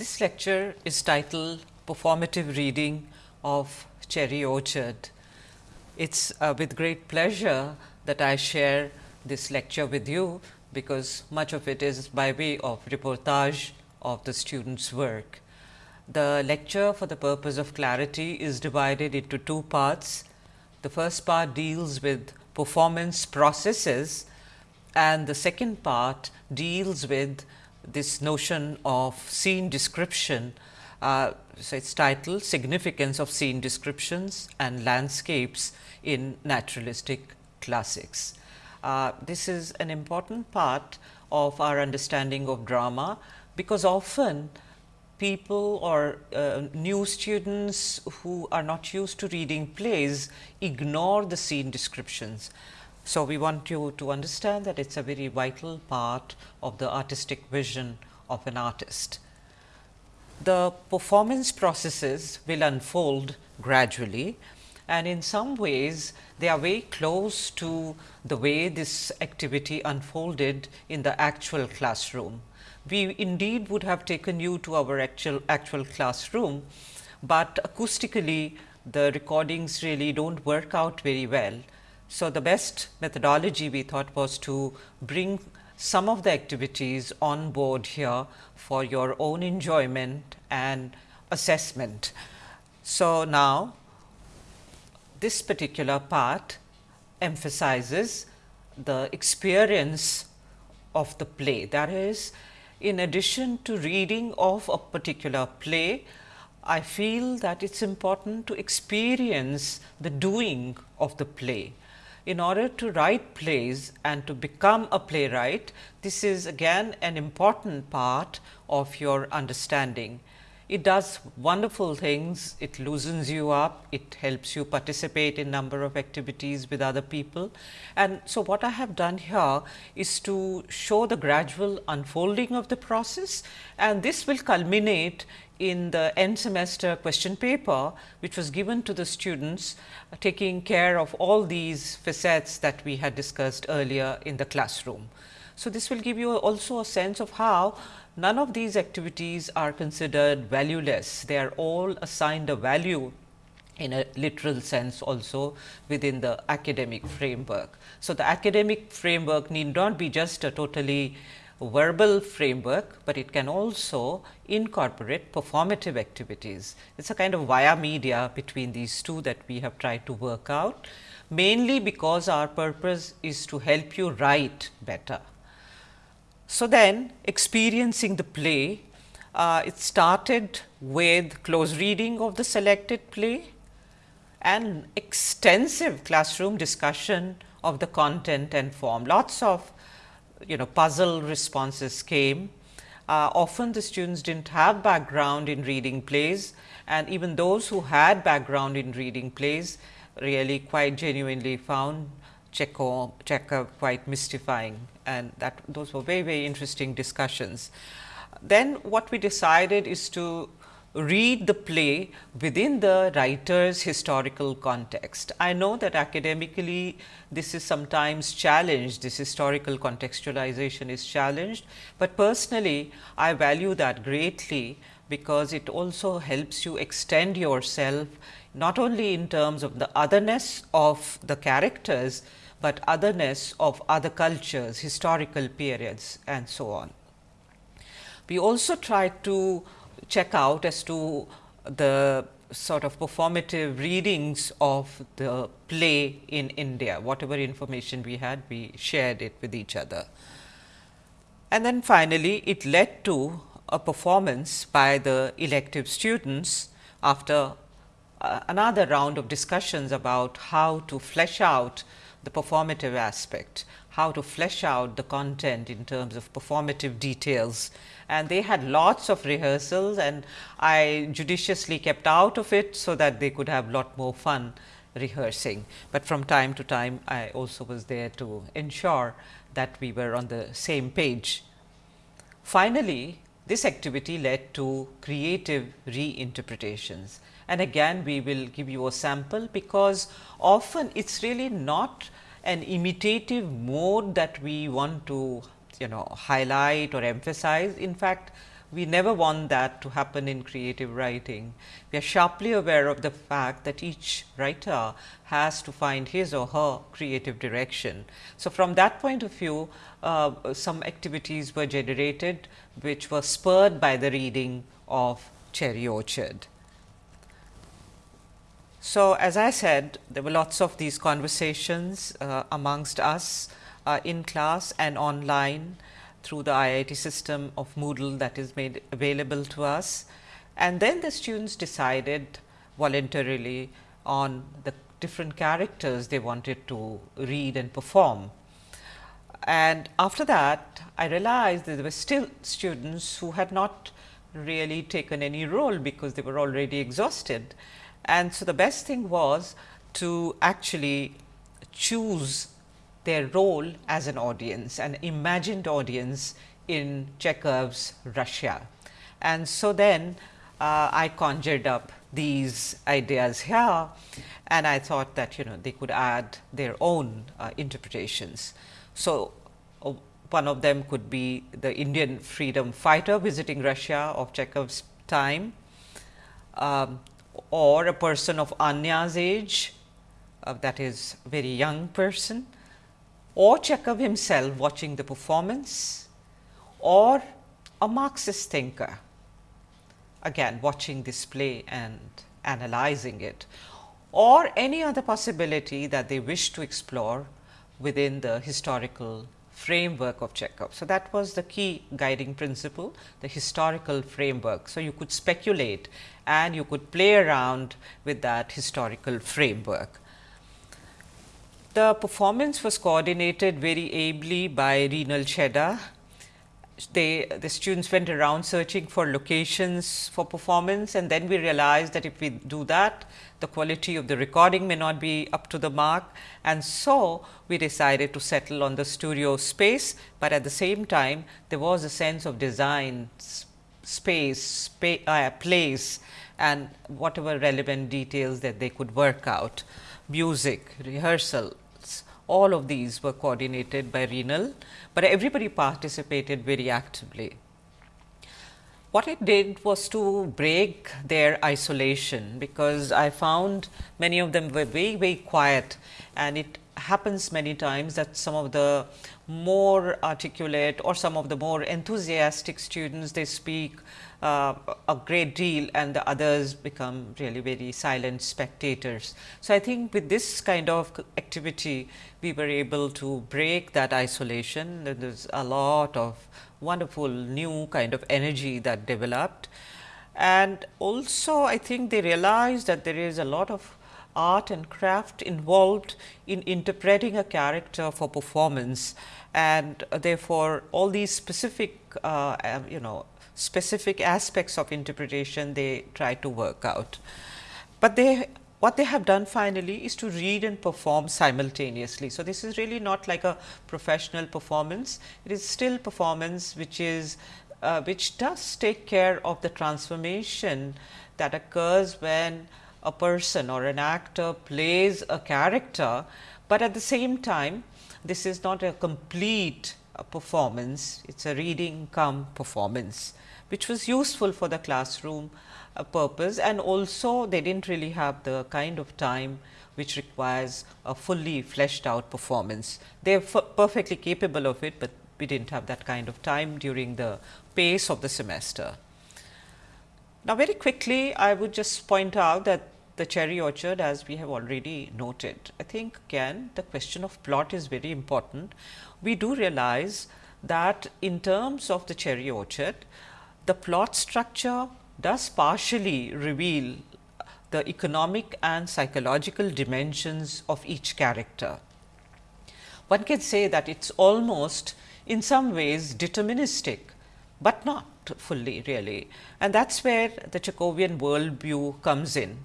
This lecture is titled Performative Reading of Cherry Orchard. It is uh, with great pleasure that I share this lecture with you, because much of it is by way of reportage of the students work. The lecture for the purpose of clarity is divided into two parts. The first part deals with performance processes and the second part deals with this notion of scene description. Uh, so, it is titled Significance of Scene Descriptions and Landscapes in Naturalistic Classics. Uh, this is an important part of our understanding of drama, because often people or uh, new students who are not used to reading plays ignore the scene descriptions. So, we want you to understand that it is a very vital part of the artistic vision of an artist. The performance processes will unfold gradually and in some ways they are very close to the way this activity unfolded in the actual classroom. We indeed would have taken you to our actual actual classroom, but acoustically the recordings really do not work out very well. So, the best methodology we thought was to bring some of the activities on board here for your own enjoyment and assessment. So, now this particular part emphasizes the experience of the play. That is, in addition to reading of a particular play, I feel that it is important to experience the doing of the play. In order to write plays and to become a playwright, this is again an important part of your understanding. It does wonderful things, it loosens you up, it helps you participate in number of activities with other people. And so, what I have done here is to show the gradual unfolding of the process and this will culminate in the end semester question paper, which was given to the students uh, taking care of all these facets that we had discussed earlier in the classroom. So, this will give you also a sense of how none of these activities are considered valueless. They are all assigned a value in a literal sense also within the academic framework. So, the academic framework need not be just a totally verbal framework, but it can also incorporate performative activities. It is a kind of via media between these two that we have tried to work out, mainly because our purpose is to help you write better. So, then experiencing the play, uh, it started with close reading of the selected play and extensive classroom discussion of the content and form. Lots of you know puzzle responses came. Uh, often the students did not have background in reading plays and even those who had background in reading plays really quite genuinely found Chekhov, Chekhov quite mystifying and that those were very very interesting discussions. Then what we decided is to read the play within the writer's historical context. I know that academically this is sometimes challenged, this historical contextualization is challenged, but personally I value that greatly because it also helps you extend yourself not only in terms of the otherness of the characters, but otherness of other cultures, historical periods and so on. We also tried to check out as to the sort of performative readings of the play in India. Whatever information we had, we shared it with each other. And then finally, it led to a performance by the elective students after uh, another round of discussions about how to flesh out the performative aspect, how to flesh out the content in terms of performative details. And they had lots of rehearsals and I judiciously kept out of it, so that they could have a lot more fun rehearsing. But from time to time I also was there to ensure that we were on the same page. Finally, this activity led to creative reinterpretations and again we will give you a sample because often it is really not an imitative mode that we want to you know highlight or emphasize. In fact, we never want that to happen in creative writing. We are sharply aware of the fact that each writer has to find his or her creative direction. So, from that point of view, uh, some activities were generated, which were spurred by the reading of Cherry Orchard. So, as I said, there were lots of these conversations uh, amongst us uh, in class and online through the IIT system of Moodle that is made available to us. And then the students decided voluntarily on the different characters they wanted to read and perform. And after that, I realized that there were still students who had not really taken any role because they were already exhausted. And so, the best thing was to actually choose their role as an audience, an imagined audience in Chekhov's Russia. And so then uh, I conjured up these ideas here and I thought that you know they could add their own uh, interpretations. So, uh, one of them could be the Indian freedom fighter visiting Russia of Chekhov's time um, or a person of Anya's age uh, that is very young person or Chekhov himself watching the performance or a Marxist thinker again watching this play and analyzing it or any other possibility that they wish to explore within the historical framework of Chekhov. So, that was the key guiding principle the historical framework. So, you could speculate and you could play around with that historical framework. The performance was coordinated very ably by Renal Cheddar. They, the students went around searching for locations for performance and then we realized that if we do that, the quality of the recording may not be up to the mark. And so, we decided to settle on the studio space, but at the same time there was a sense of design, space, spa uh, place and whatever relevant details that they could work out music, rehearsal, all of these were coordinated by renal, but everybody participated very actively. What I did was to break their isolation, because I found many of them were very, very quiet and it happens many times that some of the more articulate or some of the more enthusiastic students they speak uh, a great deal and the others become really very silent spectators. So, I think with this kind of activity we were able to break that isolation there is a lot of wonderful new kind of energy that developed. And also I think they realized that there is a lot of art and craft involved in interpreting a character for performance and therefore, all these specific uh, you know specific aspects of interpretation they try to work out. But they what they have done finally is to read and perform simultaneously. So, this is really not like a professional performance, it is still performance which is uh, which does take care of the transformation that occurs when a person or an actor plays a character, but at the same time this is not a complete uh, performance, it is a reading come performance which was useful for the classroom uh, purpose and also they did not really have the kind of time which requires a fully fleshed out performance. They are perfectly capable of it, but we did not have that kind of time during the pace of the semester. Now, very quickly I would just point out that the cherry orchard as we have already noted. I think again the question of plot is very important. We do realize that in terms of the cherry orchard, the plot structure does partially reveal the economic and psychological dimensions of each character. One can say that it is almost in some ways deterministic, but not fully really and that is where the Chekhovian worldview comes in.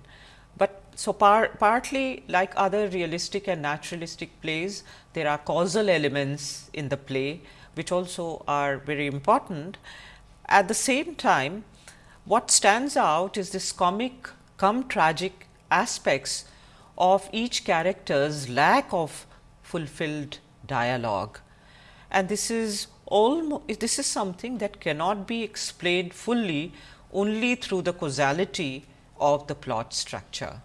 But so par partly like other realistic and naturalistic plays, there are causal elements in the play, which also are very important at the same time, what stands out is this comic come tragic aspects of each character's lack of fulfilled dialogue. And this is almost this is something that cannot be explained fully only through the causality of the plot structure.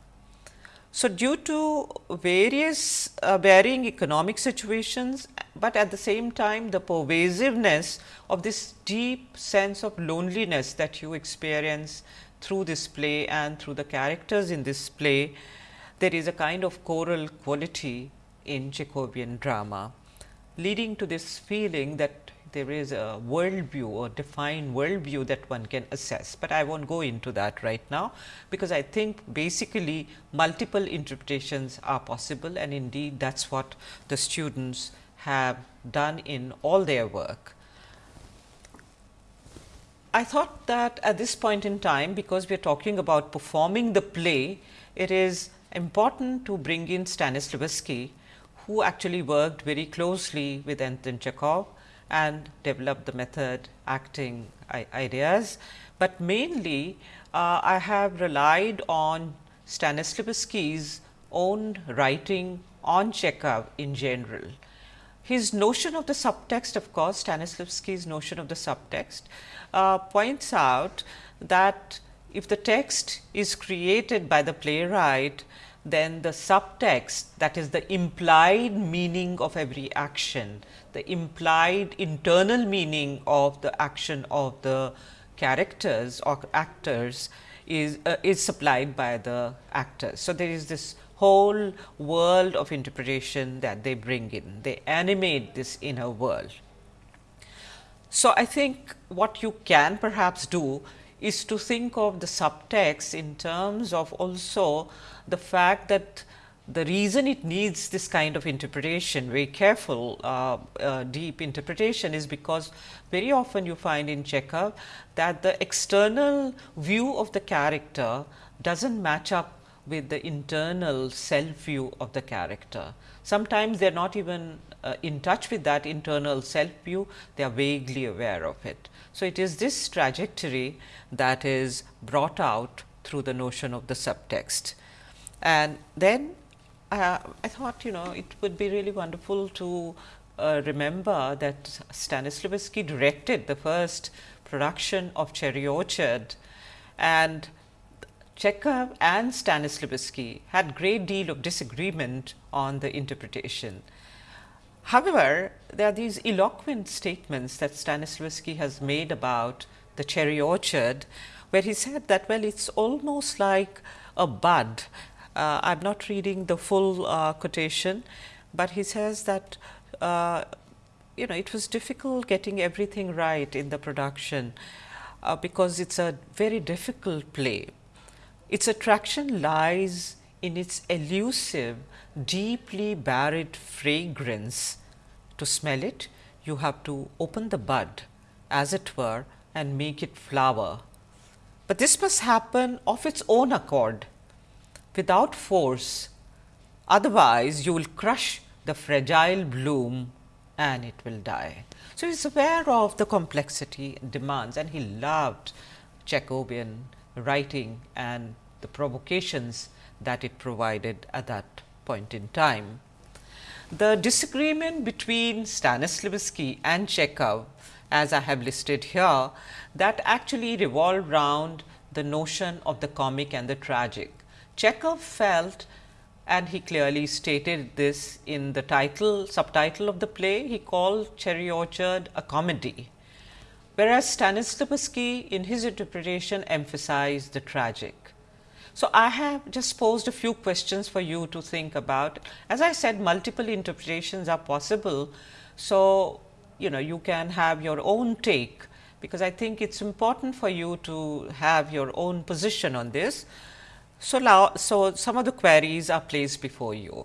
So, due to various uh, varying economic situations, but at the same time the pervasiveness of this deep sense of loneliness that you experience through this play and through the characters in this play, there is a kind of choral quality in Chekhovian drama, leading to this feeling that there is a worldview or defined worldview that one can assess, but I not go into that right now, because I think basically multiple interpretations are possible and indeed that is what the students have done in all their work. I thought that at this point in time, because we are talking about performing the play, it is important to bring in Stanislavski, who actually worked very closely with Anton Chekhov and develop the method acting ideas, but mainly uh, I have relied on Stanislavski's own writing on Chekhov in general. His notion of the subtext of course, Stanislavski's notion of the subtext uh, points out that if the text is created by the playwright, then the subtext that is the implied meaning of every action the implied internal meaning of the action of the characters or actors is uh, is supplied by the actors. So, there is this whole world of interpretation that they bring in, they animate this inner world. So, I think what you can perhaps do is to think of the subtext in terms of also the fact that the reason it needs this kind of interpretation, very careful, uh, uh, deep interpretation is because very often you find in Chekhov that the external view of the character does not match up with the internal self view of the character. Sometimes they are not even uh, in touch with that internal self view, they are vaguely aware of it. So, it is this trajectory that is brought out through the notion of the subtext. And then uh, I thought you know it would be really wonderful to uh, remember that Stanislavski directed the first production of Cherry Orchard and Chekhov and Stanislavski had a great deal of disagreement on the interpretation. However, there are these eloquent statements that Stanislavski has made about the cherry orchard, where he said that well it is almost like a bud I am not reading the full uh, quotation, but he says that uh, you know it was difficult getting everything right in the production uh, because it's a very difficult play. Its attraction lies in its elusive, deeply buried fragrance. To smell it, you have to open the bud as it were and make it flower. But this must happen of its own accord without force, otherwise you will crush the fragile bloom and it will die. So, he is aware of the complexity demands and he loved Chekhovian writing and the provocations that it provided at that point in time. The disagreement between Stanislavski and Chekhov as I have listed here that actually revolved round the notion of the comic and the tragic. Chekhov felt and he clearly stated this in the title subtitle of the play he called Cherry Orchard a comedy, whereas Stanislavski in his interpretation emphasized the tragic. So, I have just posed a few questions for you to think about. As I said multiple interpretations are possible. So, you know you can have your own take, because I think it is important for you to have your own position on this. So, now, so some of the queries are placed before you.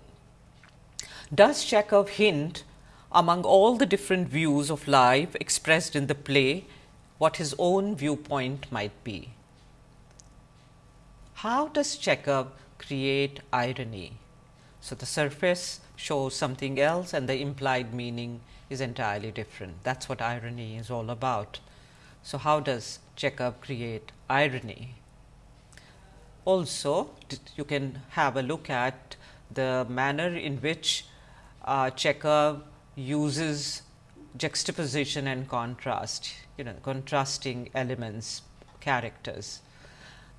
Does Chekhov hint among all the different views of life expressed in the play what his own viewpoint might be? How does Chekhov create irony? So, the surface shows something else and the implied meaning is entirely different. That is what irony is all about. So, how does Chekhov create irony? Also, you can have a look at the manner in which uh, Chekhov uses juxtaposition and contrast, you know, contrasting elements, characters.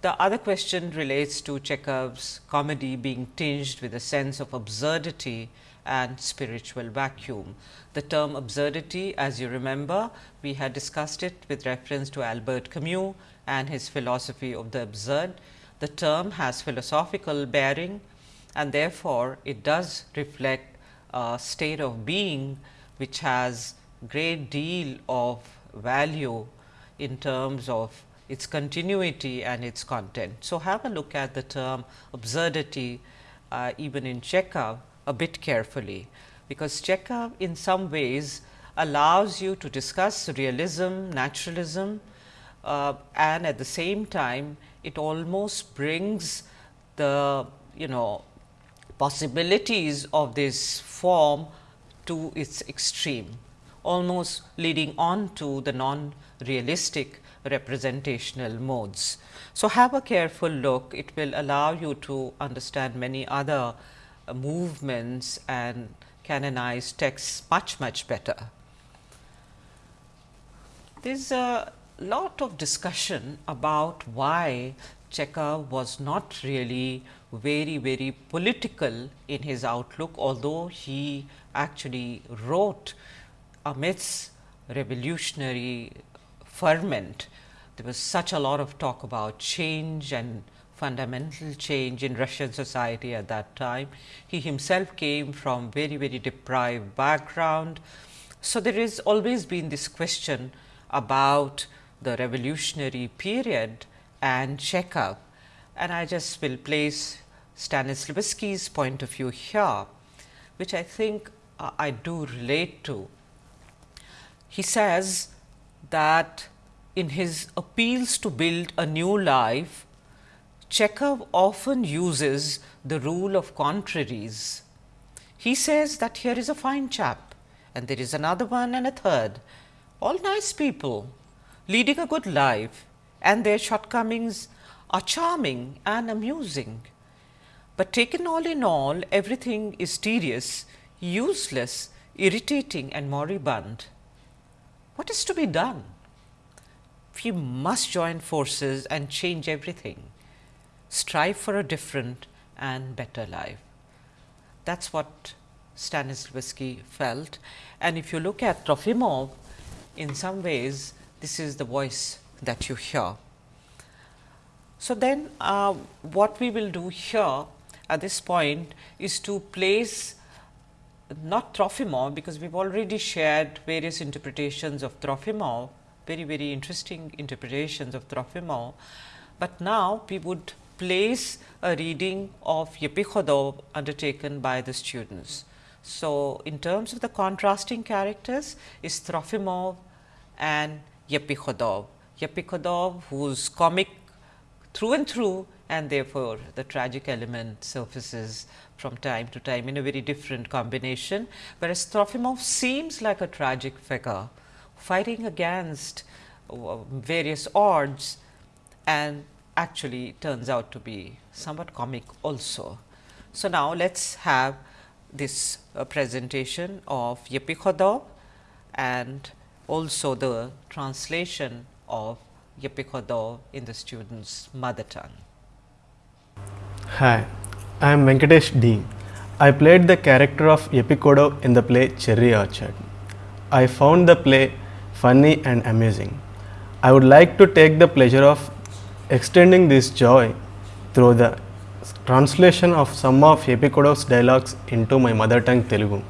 The other question relates to Chekhov's comedy being tinged with a sense of absurdity and spiritual vacuum. The term absurdity as you remember, we had discussed it with reference to Albert Camus and his philosophy of the absurd. The term has philosophical bearing and therefore, it does reflect a state of being which has great deal of value in terms of its continuity and its content. So, have a look at the term absurdity uh, even in Chekhov a bit carefully, because Chekhov in some ways allows you to discuss realism, naturalism uh, and at the same time it almost brings the you know possibilities of this form to its extreme, almost leading on to the non-realistic representational modes. So, have a careful look, it will allow you to understand many other uh, movements and canonized texts much, much better. There is a lot of discussion about why Chekhov was not really very, very political in his outlook, although he actually wrote amidst revolutionary ferment. There was such a lot of talk about change and fundamental change in Russian society at that time. He himself came from very, very deprived background. So, there has always been this question about the revolutionary period and Chekhov and I just will place Stanislavski's point of view here, which I think uh, I do relate to. He says that in his appeals to build a new life, Chekhov often uses the rule of contraries. He says that here is a fine chap and there is another one and a third, all nice people leading a good life and their shortcomings are charming and amusing. But taken all in all, everything is tedious, useless, irritating and moribund. What is to be done? We must join forces and change everything, strive for a different and better life. That is what Stanislavski felt. And if you look at Trofimov, in some ways, this is the voice that you hear. So, then uh, what we will do here at this point is to place not Trofimov, because we have already shared various interpretations of Trofimov, very very interesting interpretations of Trofimov, but now we would place a reading of Yepikhodov undertaken by the students. So, in terms of the contrasting characters is Trofimov and Yepikhodov. Yepikhodov whose comic through and through and therefore, the tragic element surfaces from time to time in a very different combination, whereas Trofimov seems like a tragic figure fighting against uh, various odds and actually turns out to be somewhat comic also. So, now let us have this uh, presentation of Yepikhodov and also the translation of Yippee in the student's mother tongue. Hi, I am Venkatesh D. I played the character of Yippee in the play Cherry Orchard. I found the play funny and amusing. I would like to take the pleasure of extending this joy through the translation of some of Epikudo's dialogues into my mother tongue Telugu.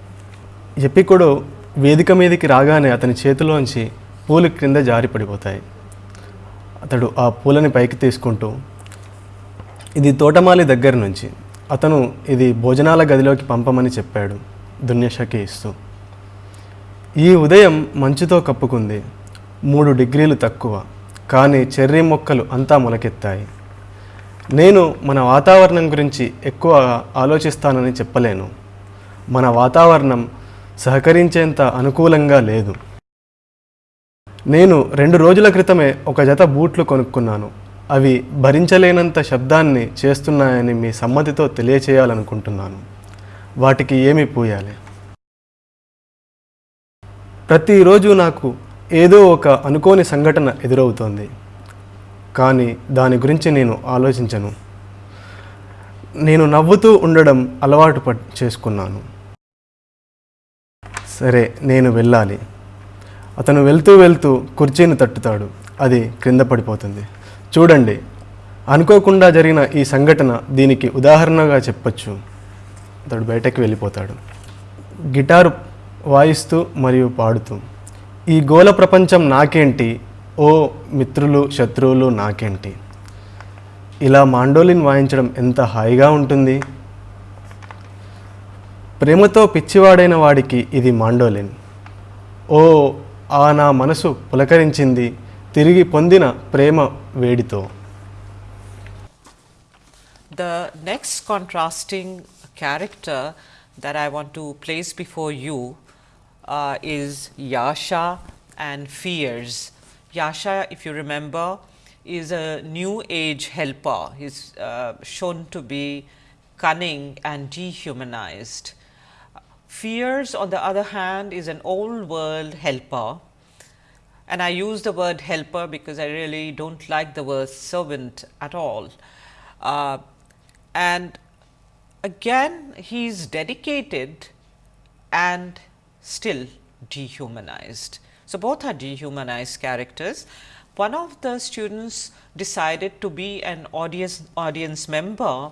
Epikudo వేదిక మీదకి రాగానే అతని చేతిలోంచి పూలు క్రింద జారి పడిపోతాయి. అతడు ఆ పూలని పైకి తీసుకుంటూ ఇది తోటమాలి దగ్గర నుంచి. అతను ఇది భోజనాల గదిలోకి పంపమని చెప్పాడు దున్యషకి ఇస్తూ. ఈ ఉదయం మంచుతో కప్పుకుంది. మూడు డిగ్రీలు తక్కువ. కానీ చెర్రీ మొక్కలు అంతా మొలకెత్తాయి. నేను మన వాతావరణం గురించి ఎక్కువ ఆలోచిస్తానని చెప్పలేను. మన వాతావరణం సహకరించేంత అనుకూలంగా లేదు. నేను రెండు రోజుల క్రితమే ఒక జత బూట్లు కొనుక్కున్నాను. అవి భరించలేనంత శబ్దాన్ని చేస్తున్నాయని మీ సమ్మతితో తెలియచేయాలనుకుంటున్నాను. వాటికి ఏమి పూయాలి? ప్రతిరోజు నాకు ఏదో ఒక అనుకోని సంఘటన ఎదురవుతోంది. కానీ దాని గురించి నేను ఆలోచించను. నేను నవ్వుతూ ఉండడం అలవాటు ప చేసుకున్నాను. సరే నేను వెళ్ళాలి. అతను వెళ్తూ వెళ్తూ కుర్చీని తట్టుతాడు. అది క్రింద పడిపోతుంది. చూడండి అనుకోకుండా జరిగిన ఈ సంఘటన దీనికి ఉదాహరణగా చెప్పొచ్చు. అతడు బయటకు వెళ్ళిపోతాడు. గిటారు వాయిస్తూ మరియు పాడుతూ ఈ గోల ప్రపంచం నాకేంటి? ఓ మిత్రులు శత్రువులు నాకేంటి? ఇలా మాండోలిన్ వాయించడం ఎంత హాయిగా ఉంటుంది? ప్రేమతో పిచ్చివాడైన వాడికి ఇది మాండోలిన్. ఓ ఆ నా మనసు పులకరించింది తిరిగి పొందిన ప్రేమ వేడితో. The next contrasting character that I want to place before you is Yasha and fears Yasha if you remember is a new age helper is shown to be cunning and dehumanised. Firs, on the other hand, is an old world helper. And I use the word helper because I really don't like the word servant at all. Uh, and again, he is dedicated and still dehumanized. So, both are dehumanized characters. One of the students decided to be an audience, audience member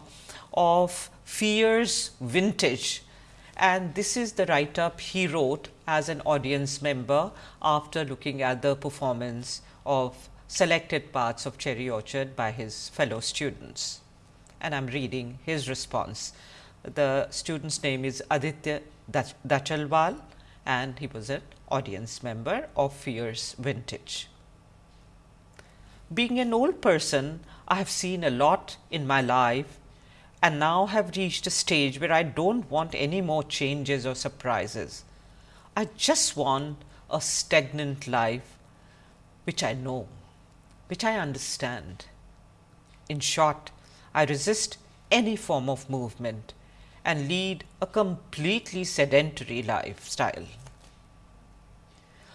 of Fear's Vintage and this is the write up he wrote as an audience member after looking at the performance of selected parts of Cherry Orchard by his fellow students. And I am reading his response. The student's name is Aditya Dachalwal and he was an audience member of Fierce Vintage. Being an old person, I have seen a lot in my life and now have reached a stage where I don't want any more changes or surprises. I just want a stagnant life which I know, which I understand. In short, I resist any form of movement and lead a completely sedentary lifestyle.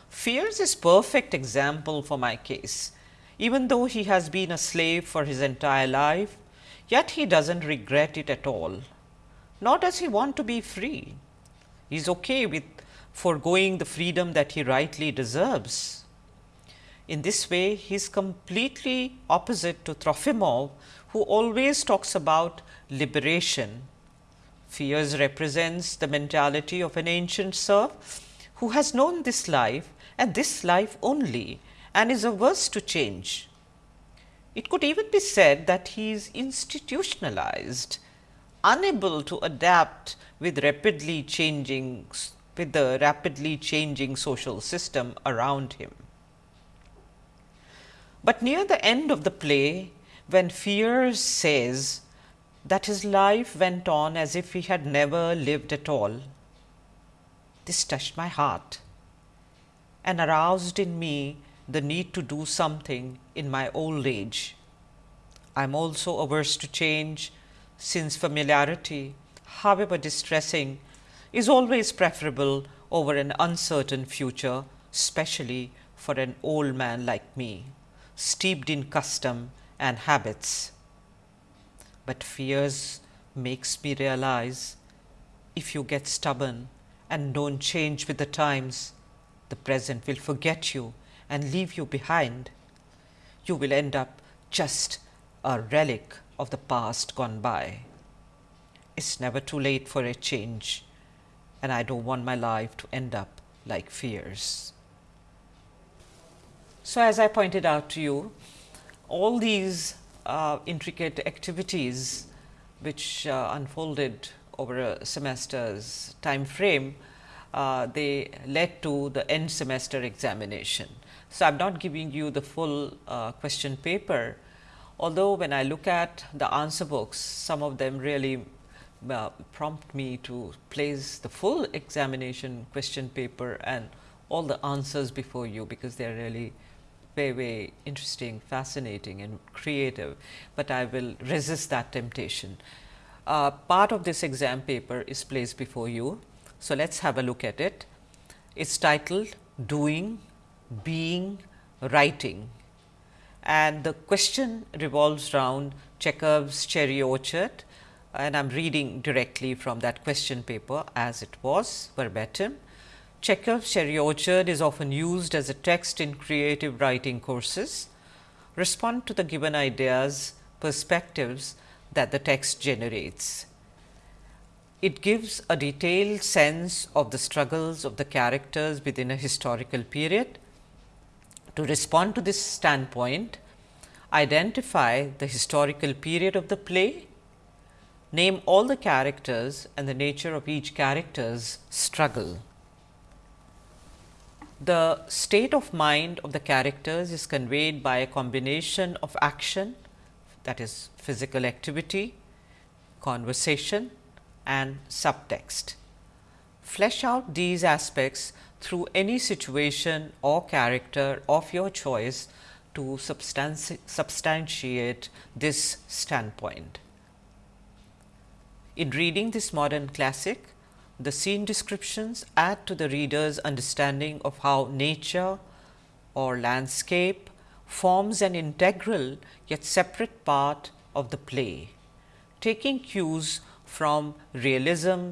Firs is perfect example for my case. Even though he has been a slave for his entire life, yet he doesn't regret it at all. Nor does he want to be free. He is okay with foregoing the freedom that he rightly deserves. In this way, he is completely opposite to Trofimov, who always talks about liberation. Firs represents the mentality of an ancient serf who has known this life and this life only and is averse to change. It could even be said that he is institutionalized, unable to adapt with rapidly changing with the rapidly changing social system around him. But near the end of the play, when Firs says that his life went on as if he had never lived at all, this touched my heart and aroused in me the need to do something in my old age. I am also averse to change since familiarity, however distressing, is always preferable over an uncertain future, especially for an old man like me, steeped in custom and habits. But Firs makes me realize if you get stubborn and don't change with the times, the present will forget you and leave you behind. You will end up just a relic of the past gone by. It's never too late for a change, and I don't want my life to end up like Firs. So, as I pointed out to you, all these uh, intricate activities which uh, unfolded over a semester's time frame, uh, they led to the end semester examination. So, I am not giving you the full uh, question paper, although when I look at the answer books, some of them really uh, prompt me to place the full examination question paper and all the answers before you, because they are really very, very interesting, fascinating and creative, but I will resist that temptation. Uh, part of this exam paper is placed before you. So, let us have a look at it. It's titled Doing, Being, Writing and the question revolves around Chekhov's cherry orchard and I am reading directly from that question paper as it was verbatim. Chekhov's cherry orchard is often used as a text in creative writing courses. Respond to the given ideas, perspectives that the text generates. It gives a detailed sense of the struggles of the characters within a historical period. To respond to this standpoint, identify the historical period of the play, name all the characters and the nature of each character's struggle. The state of mind of the characters is conveyed by a combination of action that is physical activity, conversation and subtext. Flesh out these aspects through any situation or character of your choice to substanti substantiate this standpoint. In reading this modern classic, the scene descriptions add to the reader's understanding of how nature or landscape forms an integral yet separate part of the play, taking cues from realism,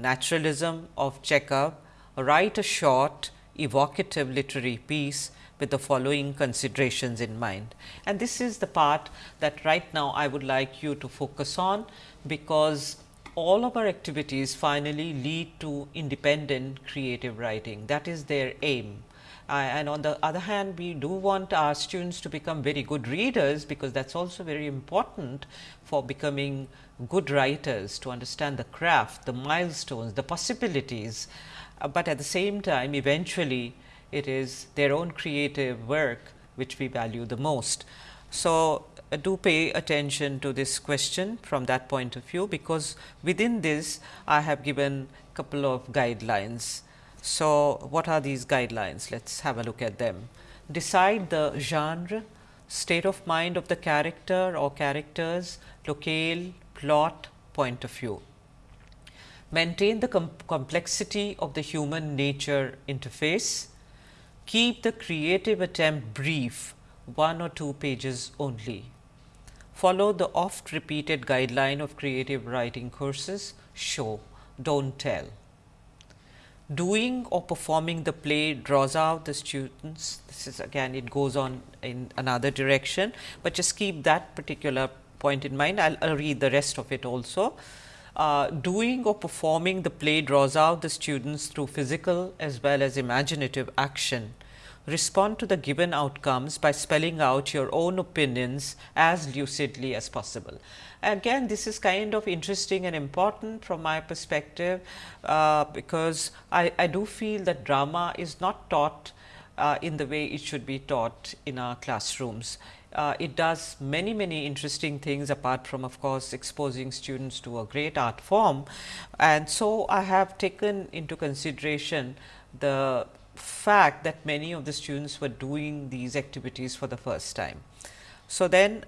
naturalism of Chekhov, write a short evocative literary piece with the following considerations in mind. And this is the part that right now I would like you to focus on, because all of our activities finally lead to independent creative writing that is their aim. And on the other hand we do want our students to become very good readers, because that is also very important for becoming good writers to understand the craft, the milestones, the possibilities, uh, but at the same time eventually it is their own creative work which we value the most. So, uh, do pay attention to this question from that point of view, because within this I have given a couple of guidelines. So, what are these guidelines? Let us have a look at them. Decide the genre, state of mind of the character or characters, locale, plot, point of view. Maintain the com complexity of the human nature interface, Keep the creative attempt brief, one or two pages only. Follow the oft repeated guideline of creative writing courses, show, don't tell. Doing or performing the play draws out the students, this is again it goes on in another direction, but just keep that particular point in mind. I will read the rest of it also. Uh, doing or performing the play draws out the students through physical as well as imaginative action respond to the given outcomes by spelling out your own opinions as lucidly as possible. Again this is kind of interesting and important from my perspective, uh, because I, I do feel that drama is not taught uh, in the way it should be taught in our classrooms. Uh, it does many many interesting things apart from of course, exposing students to a great art form. And so, I have taken into consideration the fact that many of the students were doing these activities for the first time. So, then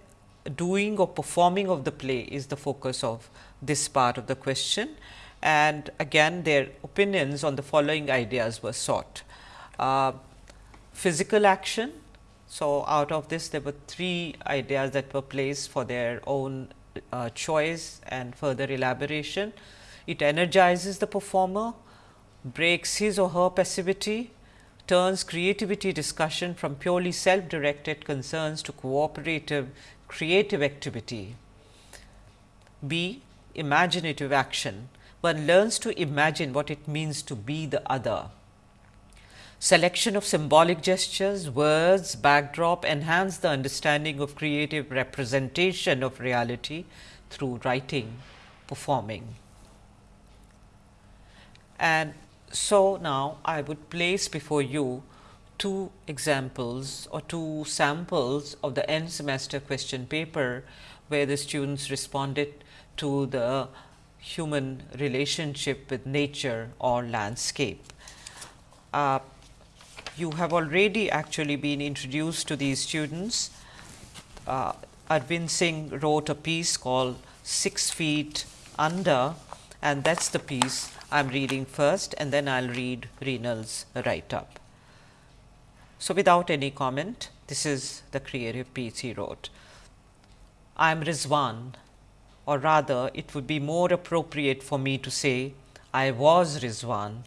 doing or performing of the play is the focus of this part of the question and again their opinions on the following ideas were sought. Uh, physical action. So, out of this there were three ideas that were placed for their own uh, choice and further elaboration. It energizes the performer, breaks his or her passivity, turns creativity discussion from purely self directed concerns to cooperative creative activity. B. Imaginative action. One learns to imagine what it means to be the other. Selection of symbolic gestures, words, backdrop enhance the understanding of creative representation of reality through writing, performing. And so, now I would place before you two examples or two samples of the end semester question paper, where the students responded to the human relationship with nature or landscape. Uh, you have already actually been introduced to these students. Uh, Arvind Singh wrote a piece called 6 feet under and that is the piece I am reading first and then I will read Renal's write up. So, without any comment, this is the creative piece he wrote. I am Rizwan, or rather, it would be more appropriate for me to say, I was Rizwan.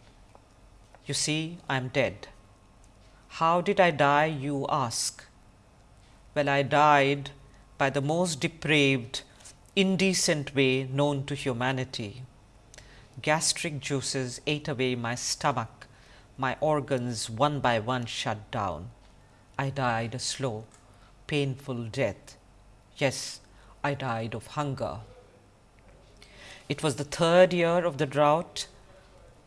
You see, I am dead. How did I die, you ask? Well, I died by the most depraved, indecent way known to humanity. Gastric juices ate away my stomach, my organs one by one shut down. I died a slow, painful death. Yes, I died of hunger. It was the third year of the drought.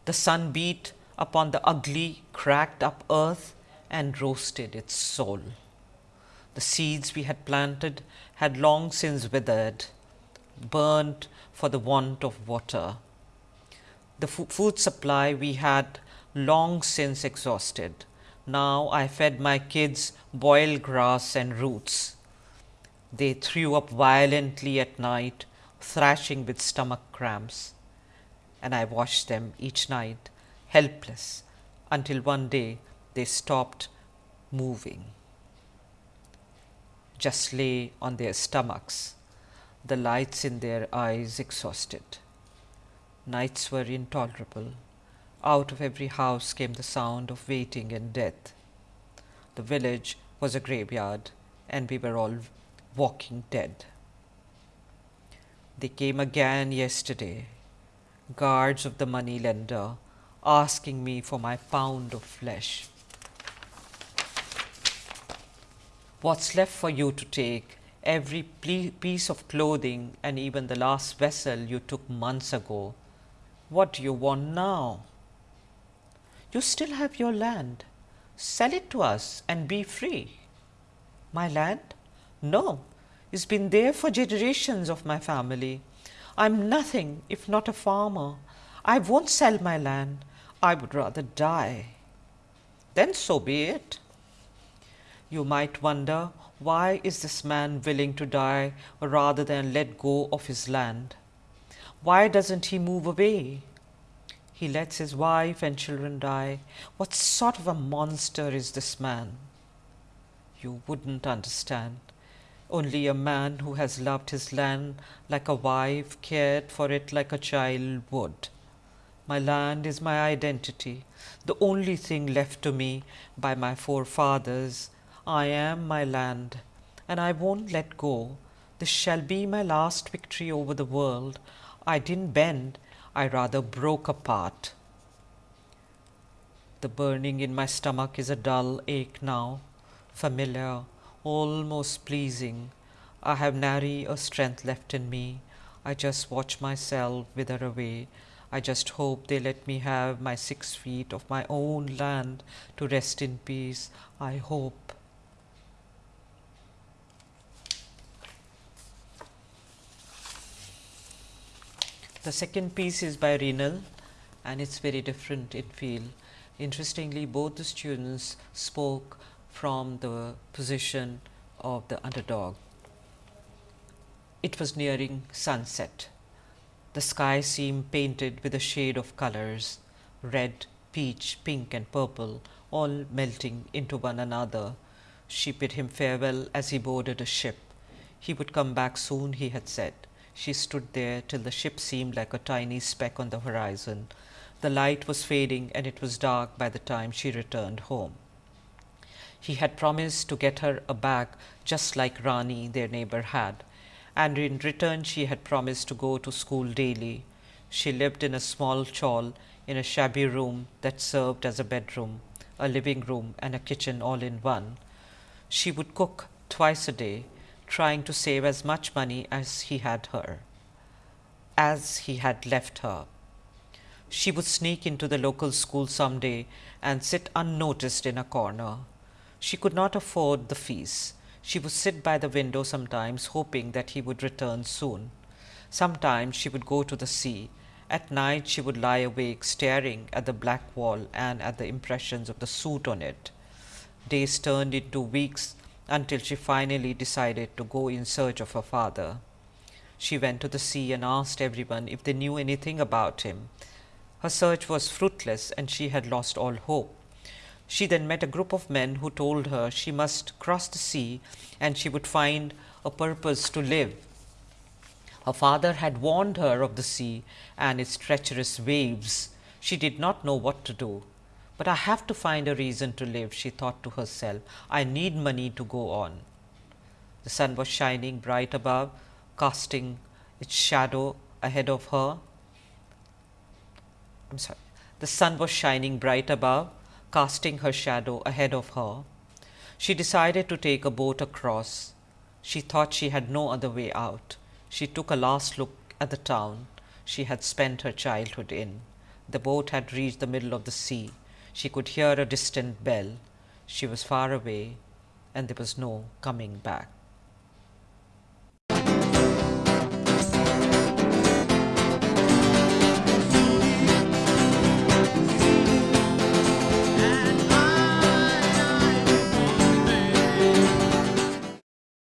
The sun beat upon the ugly, cracked up earth and roasted its soul. The seeds we had planted had long since withered, burnt for the want of water. The food supply we had long since exhausted. Now I fed my kids boiled grass and roots. They threw up violently at night, thrashing with stomach cramps, and I watched them each night, helpless, until one day they stopped moving. Just lay on their stomachs, the lights in their eyes exhausted. Nights were intolerable. Out of every house came the sound of waiting and death. The village was a graveyard, and we were all walking dead. They came again yesterday, guards of the money lender, asking me for my pound of flesh. What's left for you to take? Every piece of clothing and even the last vessel you took months ago. What do you want now? You still have your land. Sell it to us and be free. My land? No, it's been there for generations of my family. I'm nothing if not a farmer. I won't sell my land. I would rather die. Then so be it. You might wonder why is this man willing to die rather than let go of his land? Why doesn't he move away? He lets his wife and children die. What sort of a monster is this man? You wouldn't understand. Only a man who has loved his land like a wife cared for it like a child would. My land is my identity, the only thing left to me by my forefathers. I am my land, and I won't let go. This shall be my last victory over the world. I didn't bend, I rather broke apart. The burning in my stomach is a dull ache now, familiar, almost pleasing. I have nary a strength left in me. I just watch myself wither away. I just hope they let me have my six feet of my own land to rest in peace. I hope. The second piece is by Renal and it's very different in feel. Interestingly, both the students spoke from the position of the underdog. It was nearing sunset. The sky seemed painted with a shade of colors red, peach, pink, and purple, all melting into one another. She bid him farewell as he boarded a ship. He would come back soon, he had said. She stood there till the ship seemed like a tiny speck on the horizon. The light was fading, and it was dark by the time she returned home. He had promised to get her a bag just like Rani, their neighbor, had, and in return she had promised to go to school daily. She lived in a small chawl in a shabby room that served as a bedroom, a living room, and a kitchen all in one. She would cook twice a day, trying to save as much money as he had her, as he had left her. She would sneak into the local school some day and sit unnoticed in a corner. She could not afford the fees. She would sit by the window sometimes, hoping that he would return soon. Sometimes she would go to the sea. At night she would lie awake, staring at the black wall and at the impressions of the soot on it. Days turned into weeks until she finally decided to go in search of her father. She went to the sea and asked everyone if they knew anything about him. Her search was fruitless and she had lost all hope. She then met a group of men who told her she must cross the sea and she would find a purpose to live. Her father had warned her of the sea and its treacherous waves. She did not know what to do. But I have to find a reason to live, she thought to herself. I need money to go on. The sun was shining bright above, casting its shadow ahead of her. I'm sorry. The sun was shining bright above, casting her shadow ahead of her. She decided to take a boat across. She thought she had no other way out. She took a last look at the town she had spent her childhood in. The boat had reached the middle of the sea. She could hear a distant bell. She was far away, and there was no coming back.